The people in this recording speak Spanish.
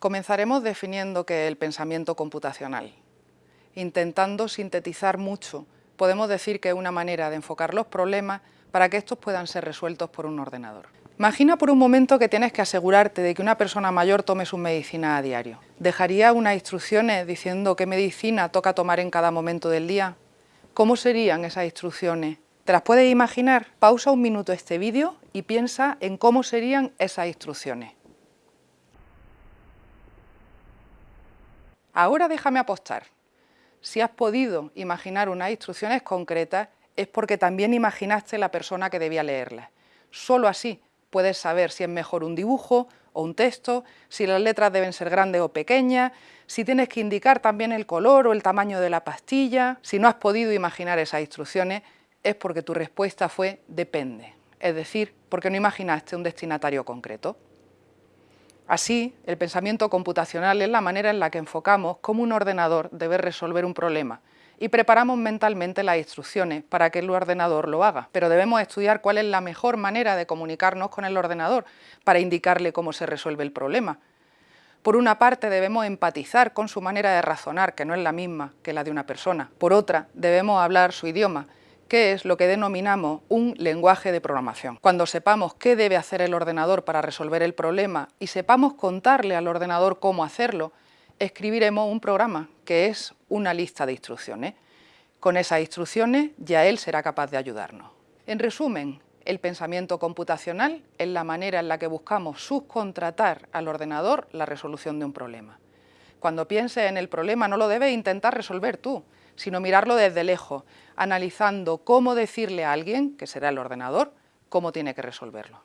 Comenzaremos definiendo qué es el pensamiento computacional. Intentando sintetizar mucho, podemos decir que es una manera de enfocar los problemas para que estos puedan ser resueltos por un ordenador. Imagina por un momento que tienes que asegurarte de que una persona mayor tome sus medicinas a diario. ¿Dejaría unas instrucciones diciendo qué medicina toca tomar en cada momento del día? ¿Cómo serían esas instrucciones? ¿Te las puedes imaginar? Pausa un minuto este vídeo y piensa en cómo serían esas instrucciones. Ahora déjame apostar. Si has podido imaginar unas instrucciones concretas, es porque también imaginaste la persona que debía leerlas. Solo así puedes saber si es mejor un dibujo o un texto, si las letras deben ser grandes o pequeñas, si tienes que indicar también el color o el tamaño de la pastilla. Si no has podido imaginar esas instrucciones, es porque tu respuesta fue depende, es decir, porque no imaginaste un destinatario concreto. Así, el pensamiento computacional es la manera en la que enfocamos cómo un ordenador debe resolver un problema y preparamos mentalmente las instrucciones para que el ordenador lo haga. Pero debemos estudiar cuál es la mejor manera de comunicarnos con el ordenador para indicarle cómo se resuelve el problema. Por una parte debemos empatizar con su manera de razonar, que no es la misma que la de una persona. Por otra, debemos hablar su idioma, que es lo que denominamos un lenguaje de programación. Cuando sepamos qué debe hacer el ordenador para resolver el problema y sepamos contarle al ordenador cómo hacerlo, escribiremos un programa, que es una lista de instrucciones. Con esas instrucciones ya él será capaz de ayudarnos. En resumen, el pensamiento computacional es la manera en la que buscamos subcontratar al ordenador la resolución de un problema. Cuando pienses en el problema no lo debes intentar resolver tú, sino mirarlo desde lejos, analizando cómo decirle a alguien, que será el ordenador, cómo tiene que resolverlo.